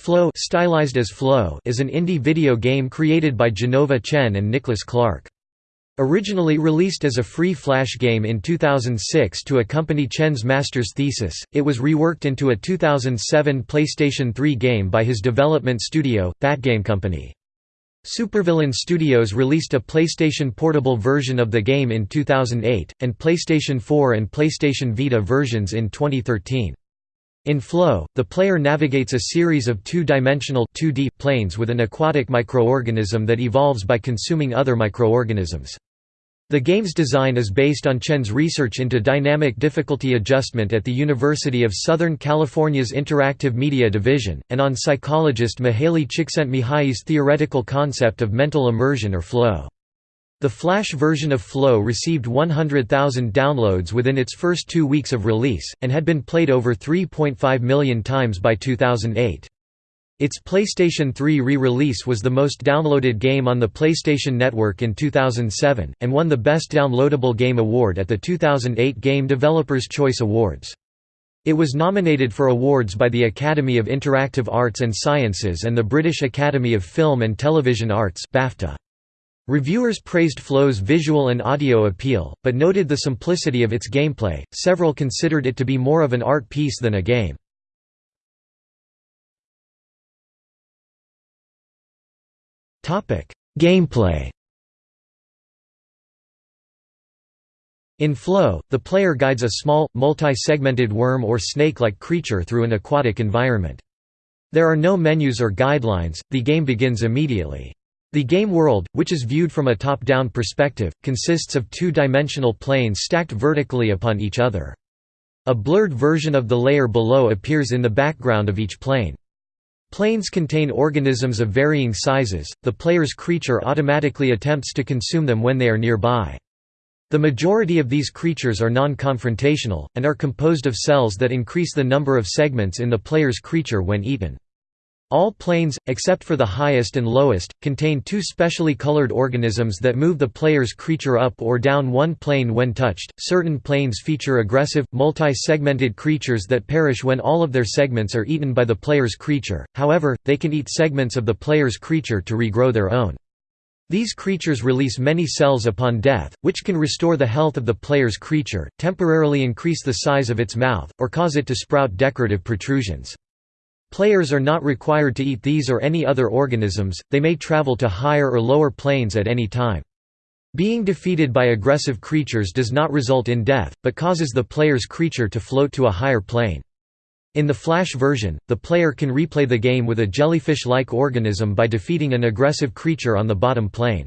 Flow stylized as Flow is an indie video game created by Jenova Chen and Nicholas Clark. Originally released as a free Flash game in 2006 to accompany Chen's master's thesis, it was reworked into a 2007 PlayStation 3 game by his development studio, That Game Company. Supervillain Studios released a PlayStation Portable version of the game in 2008, and PlayStation 4 and PlayStation Vita versions in 2013. In Flow, the player navigates a series of two-dimensional planes with an aquatic microorganism that evolves by consuming other microorganisms. The game's design is based on Chen's research into dynamic difficulty adjustment at the University of Southern California's Interactive Media Division, and on psychologist Mihaly Csikszentmihalyi's theoretical concept of mental immersion or flow. The Flash version of Flow received 100,000 downloads within its first two weeks of release, and had been played over 3.5 million times by 2008. Its PlayStation 3 re-release was the most downloaded game on the PlayStation Network in 2007, and won the Best Downloadable Game award at the 2008 Game Developers' Choice Awards. It was nominated for awards by the Academy of Interactive Arts and Sciences and the British Academy of Film and Television Arts BAFTA. Reviewers praised Flow's visual and audio appeal, but noted the simplicity of its gameplay. Several considered it to be more of an art piece than a game. Gameplay. In Flow, the player guides a small, multi-segmented worm or snake-like creature through an aquatic environment. There are no menus or guidelines, the game begins immediately. The game world, which is viewed from a top-down perspective, consists of two-dimensional planes stacked vertically upon each other. A blurred version of the layer below appears in the background of each plane. Planes contain organisms of varying sizes, the player's creature automatically attempts to consume them when they are nearby. The majority of these creatures are non-confrontational, and are composed of cells that increase the number of segments in the player's creature when eaten. All planes, except for the highest and lowest, contain two specially colored organisms that move the player's creature up or down one plane when touched. Certain planes feature aggressive, multi segmented creatures that perish when all of their segments are eaten by the player's creature, however, they can eat segments of the player's creature to regrow their own. These creatures release many cells upon death, which can restore the health of the player's creature, temporarily increase the size of its mouth, or cause it to sprout decorative protrusions. Players are not required to eat these or any other organisms, they may travel to higher or lower planes at any time. Being defeated by aggressive creatures does not result in death, but causes the player's creature to float to a higher plane. In the Flash version, the player can replay the game with a jellyfish-like organism by defeating an aggressive creature on the bottom plane.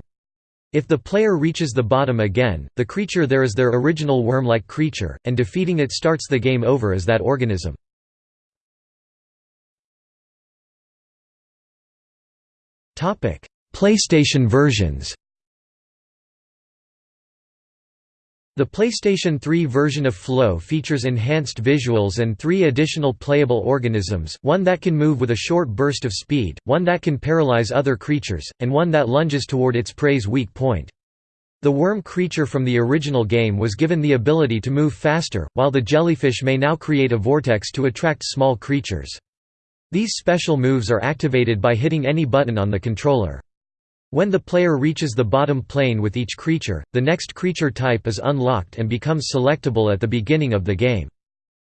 If the player reaches the bottom again, the creature there is their original worm-like creature, and defeating it starts the game over as that organism. PlayStation versions The PlayStation 3 version of Flow features enhanced visuals and three additional playable organisms, one that can move with a short burst of speed, one that can paralyze other creatures, and one that lunges toward its prey's weak point. The worm creature from the original game was given the ability to move faster, while the jellyfish may now create a vortex to attract small creatures. These special moves are activated by hitting any button on the controller. When the player reaches the bottom plane with each creature, the next creature type is unlocked and becomes selectable at the beginning of the game.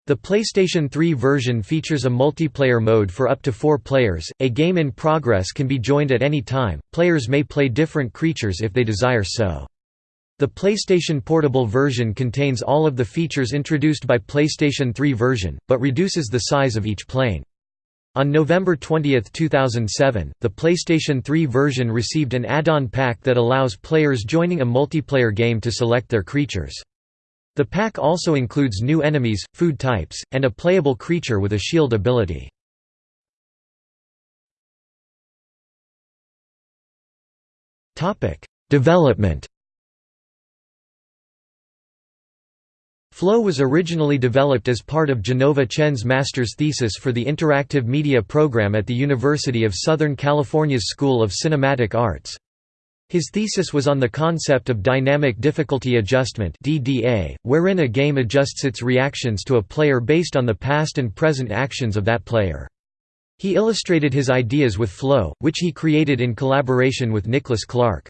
The PlayStation 3 version features a multiplayer mode for up to four players. A game in progress can be joined at any time. Players may play different creatures if they desire so. The PlayStation Portable version contains all of the features introduced by PlayStation 3 version, but reduces the size of each plane. On November 20, 2007, the PlayStation 3 version received an add-on pack that allows players joining a multiplayer game to select their creatures. The pack also includes new enemies, food types, and a playable creature with a shield ability. Development Flow was originally developed as part of Jenova Chen's master's thesis for the Interactive Media program at the University of Southern California's School of Cinematic Arts. His thesis was on the concept of dynamic difficulty adjustment (DDA), wherein a game adjusts its reactions to a player based on the past and present actions of that player. He illustrated his ideas with Flow, which he created in collaboration with Nicholas Clark.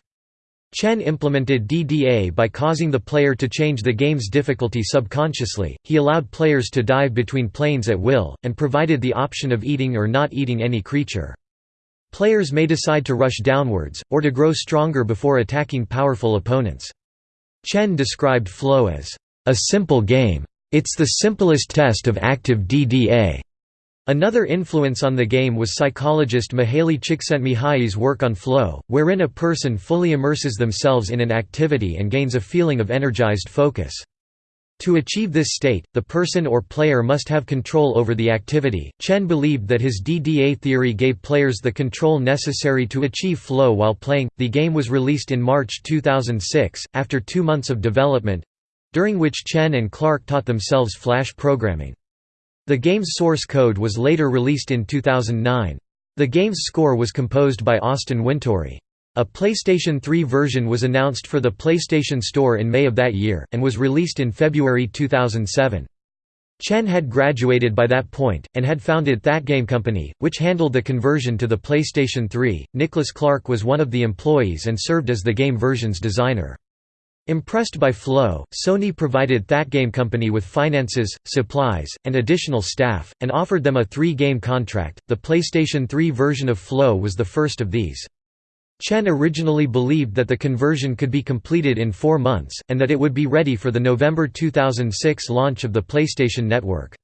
Chen implemented DDA by causing the player to change the game's difficulty subconsciously, he allowed players to dive between planes at will, and provided the option of eating or not eating any creature. Players may decide to rush downwards, or to grow stronger before attacking powerful opponents. Chen described Flow as, "...a simple game. It's the simplest test of active DDA." Another influence on the game was psychologist Mihaly Csikszentmihalyi's work on flow, wherein a person fully immerses themselves in an activity and gains a feeling of energized focus. To achieve this state, the person or player must have control over the activity. Chen believed that his DDA theory gave players the control necessary to achieve flow while playing. The game was released in March 2006, after two months of development during which Chen and Clark taught themselves Flash programming. The game's source code was later released in 2009. The game's score was composed by Austin Wintory. A PlayStation 3 version was announced for the PlayStation Store in May of that year, and was released in February 2007. Chen had graduated by that point, and had founded That Game Company, which handled the conversion to the PlayStation 3. Nicholas Clark was one of the employees and served as the game version's designer. Impressed by Flow, Sony provided That Game Company with finances, supplies, and additional staff, and offered them a three-game contract. The PlayStation 3 version of Flow was the first of these. Chen originally believed that the conversion could be completed in four months, and that it would be ready for the November 2006 launch of the PlayStation Network.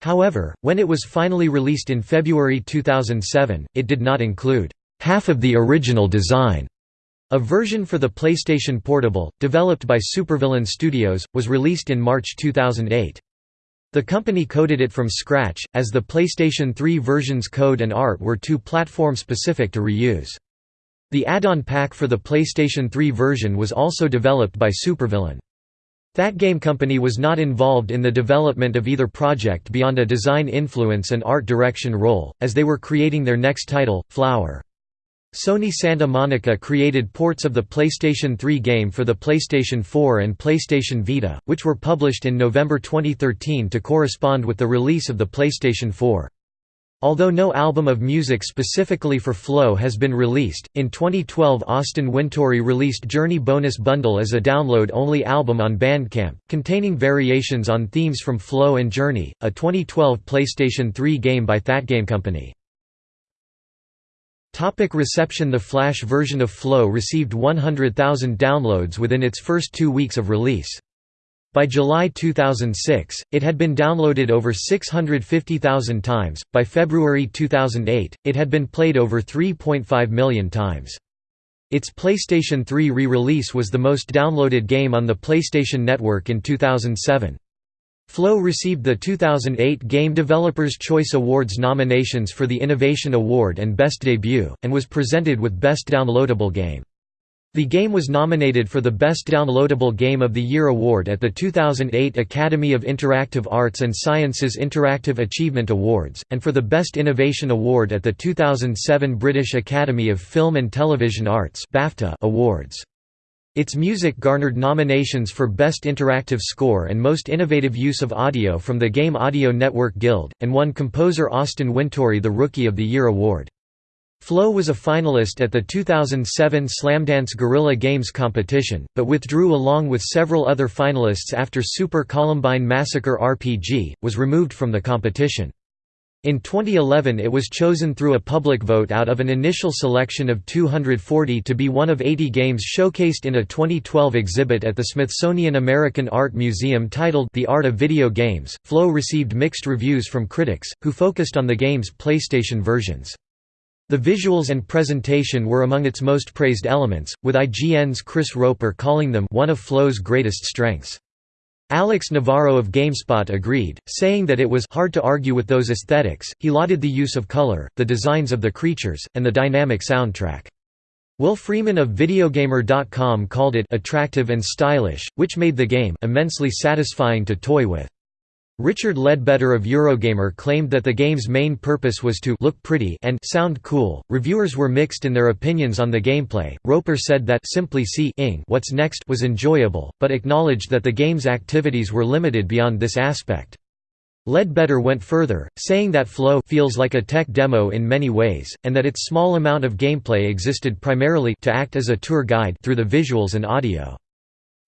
However, when it was finally released in February 2007, it did not include half of the original design a version for the PlayStation Portable, developed by Supervillain Studios, was released in March 2008. The company coded it from scratch, as the PlayStation 3 version's code and art were too platform-specific to reuse. The add-on pack for the PlayStation 3 version was also developed by Supervillain. That game company was not involved in the development of either project beyond a design influence and art direction role, as they were creating their next title, Flower. Sony Santa Monica created ports of the PlayStation 3 game for the PlayStation 4 and PlayStation Vita, which were published in November 2013 to correspond with the release of the PlayStation 4. Although no album of music specifically for Flow has been released, in 2012 Austin Wintory released Journey Bonus Bundle as a download-only album on Bandcamp, containing variations on themes from Flow and Journey, a 2012 PlayStation 3 game by That Game Company. Topic reception The Flash version of Flow received 100,000 downloads within its first two weeks of release. By July 2006, it had been downloaded over 650,000 times. By February 2008, it had been played over 3.5 million times. Its PlayStation 3 re-release was the most downloaded game on the PlayStation Network in 2007. Flow received the 2008 Game Developers Choice Awards nominations for the Innovation Award and Best Debut, and was presented with Best Downloadable Game. The game was nominated for the Best Downloadable Game of the Year award at the 2008 Academy of Interactive Arts and Sciences Interactive Achievement Awards, and for the Best Innovation Award at the 2007 British Academy of Film and Television Arts Awards. Its music garnered nominations for Best Interactive Score and Most Innovative Use of Audio from the Game Audio Network Guild, and won composer Austin Wintory the Rookie of the Year award. Flow was a finalist at the 2007 Slamdance Guerrilla Games competition, but withdrew along with several other finalists after Super Columbine Massacre RPG, was removed from the competition. In 2011 it was chosen through a public vote out of an initial selection of 240 to be one of 80 games showcased in a 2012 exhibit at the Smithsonian American Art Museum titled The Art of Video Games. Flow received mixed reviews from critics, who focused on the game's PlayStation versions. The visuals and presentation were among its most praised elements, with IGN's Chris Roper calling them one of Flow's greatest strengths. Alex Navarro of GameSpot agreed, saying that it was hard to argue with those aesthetics. He lauded the use of color, the designs of the creatures, and the dynamic soundtrack. Will Freeman of Videogamer.com called it attractive and stylish, which made the game immensely satisfying to toy with. Richard Leadbetter of Eurogamer claimed that the game's main purpose was to look pretty and sound cool. Reviewers were mixed in their opinions on the gameplay. Roper said that simply seeing what's next was enjoyable, but acknowledged that the game's activities were limited beyond this aspect. Leadbetter went further, saying that Flow feels like a tech demo in many ways, and that its small amount of gameplay existed primarily to act as a tour guide through the visuals and audio.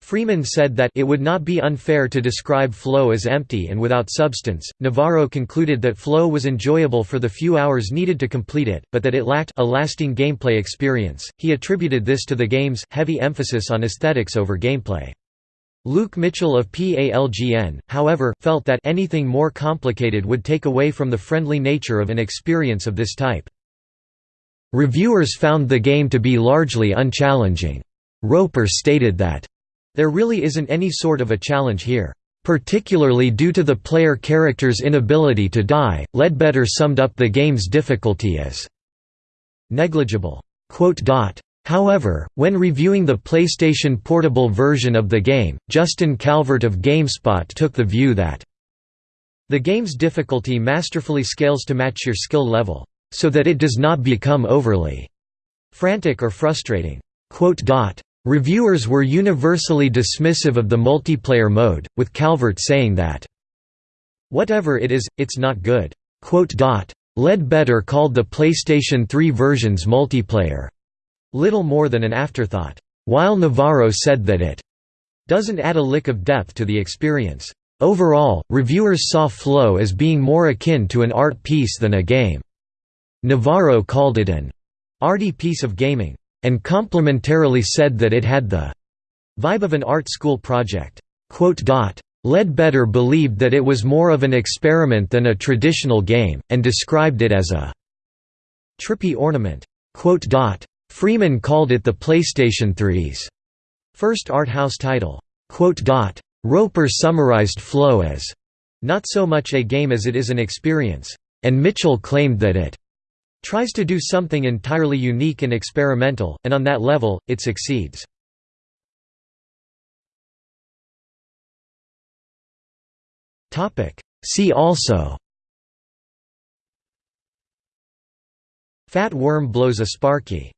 Freeman said that it would not be unfair to describe Flow as empty and without substance. Navarro concluded that Flow was enjoyable for the few hours needed to complete it, but that it lacked a lasting gameplay experience. He attributed this to the game's heavy emphasis on aesthetics over gameplay. Luke Mitchell of PALGN, however, felt that anything more complicated would take away from the friendly nature of an experience of this type. Reviewers found the game to be largely unchallenging. Roper stated that, There really isn't any sort of a challenge here. Particularly due to the player character's inability to die, Leadbetter summed up the game's difficulty as negligible. However, when reviewing the PlayStation Portable version of the game, Justin Calvert of GameSpot took the view that the game's difficulty masterfully scales to match your skill level, so that it does not become overly frantic or frustrating. Reviewers were universally dismissive of the multiplayer mode, with Calvert saying that, Whatever it is, it's not good. Leadbetter called the PlayStation 3 version's multiplayer little more than an afterthought, while Navarro said that it doesn't add a lick of depth to the experience. Overall, reviewers saw Flow as being more akin to an art piece than a game. Navarro called it an arty piece of gaming, and complimentarily said that it had the vibe of an art school project. Leadbetter believed that it was more of an experiment than a traditional game, and described it as a trippy ornament. Freeman called it the PlayStation 3's first art house title. Roper summarized Flow as, "...not so much a game as it is an experience," and Mitchell claimed that it tries to do something entirely unique and experimental, and on that level, it succeeds. See also Fat worm blows a sparky